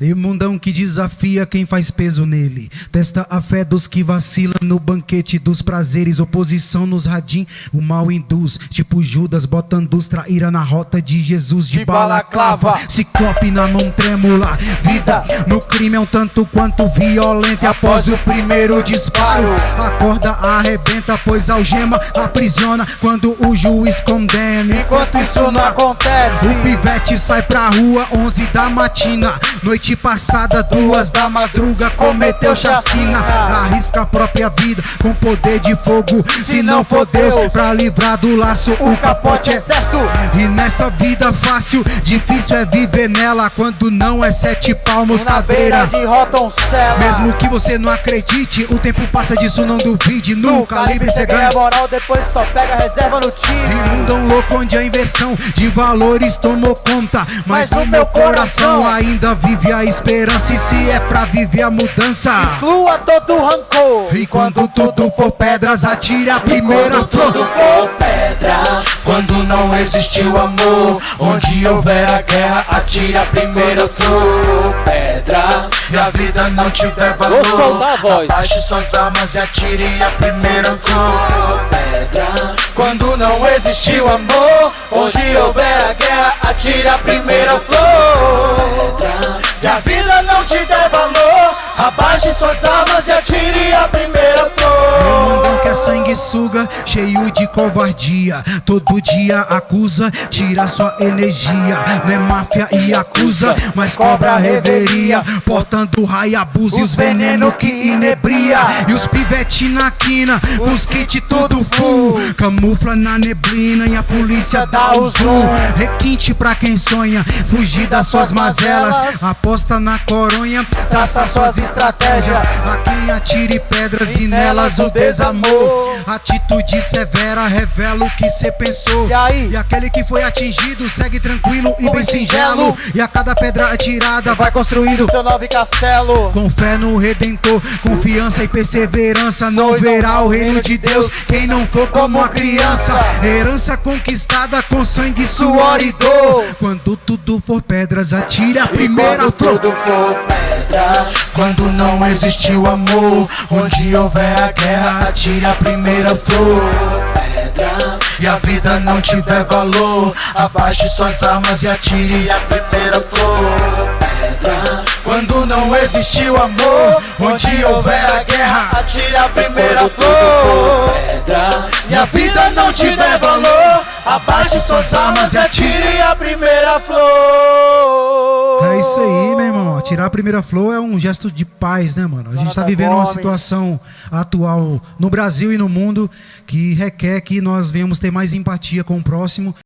E mundão que desafia quem faz peso nele. Testa a fé dos que vacilam no banquete dos prazeres. Oposição nos radim, o mal induz. Tipo Judas botando os traíra na rota de Jesus de, De balaclava. Ciclope na mão trêmula. Vida no crime é um tanto quanto violenta. E após o primeiro disparo, a corda arrebenta, pois a algema aprisiona quando o juiz condena. Enquanto isso não acontece O pivete sai pra rua, 11 da matina. Noite passada, duas da madruga, cometeu chacina. Arrisca a própria vida com poder de fogo. Se não for Deus, pra livrar do laço, o capote é certo e nessa vida fácil, difícil é viver nela quando não é sete palmos cadeira. Mesmo que você não acredite, o tempo passa disso, não duvide. No calibre você ganha moral Depois só pega reserva no time E mundão louco onde a de valores tomou conta. Mas, Mas no meu coração coração ainda vive a esperança. E se é pra viver a mudança. Exclua todo rancor E quando tudo for pedras, atire a primeira Quando tudo flor. for pedra, quando não existiu amor, onde houver a guerra, atire a primeira flor. Pedra, e a vida não tiver valor, Vou soltar a voz. abaixe suas armas e atire a primeira flor. Pedra, quando não existiu amor, onde houver a guerra, atire a primeira flor. E a vida não te der valor, abaixe suas armas e atire sanguessuga, cheio de covardia. Todo dia acusa, tira sua energia. Não é máfia e acusa, mas cobra a reveria. Portando Hayabusa e os veneno que inebria. E os pivete na quina, os kit tudo full. Camufla na neblina e a polícia dá o zoom. Requinte pra quem sonha, fugir das suas mazelas. Aposta na coronha, traça suas estratégias. A quem atire pedras e nelas o desamor. Atitude severa revela o que cê pensou. E aí? E aquele que foi atingido segue tranquilo e bem singelo. E a cada pedra atirada vai construindo. Seu nove castelo Com fé no Redentor, confiança e perseverança, não verá o reino de Deus. Quem não for como a criança, herança conquistada com sangue, suor e dor. Quando tudo for pedras, atire a primeira Quando flor. Quando não existiu amor, onde houver a guerra, atire a primeira flor. Pedra, e a vida não tiver valor, abaixe suas armas e atire a primeira flor. Pedra, quando não existiu amor, onde houver a guerra, atire a primeira flor. Pedra, e a vida não tiver valor, abaixe suas armas e atire a primeira flor. É isso aí, meu irmão. Atirar a primeira flor é um gesto de paz, né, mano? A gente tá Jonathan vivendo uma situação atual no Brasil e no mundo que requer que nós venhamos ter mais empatia com o próximo.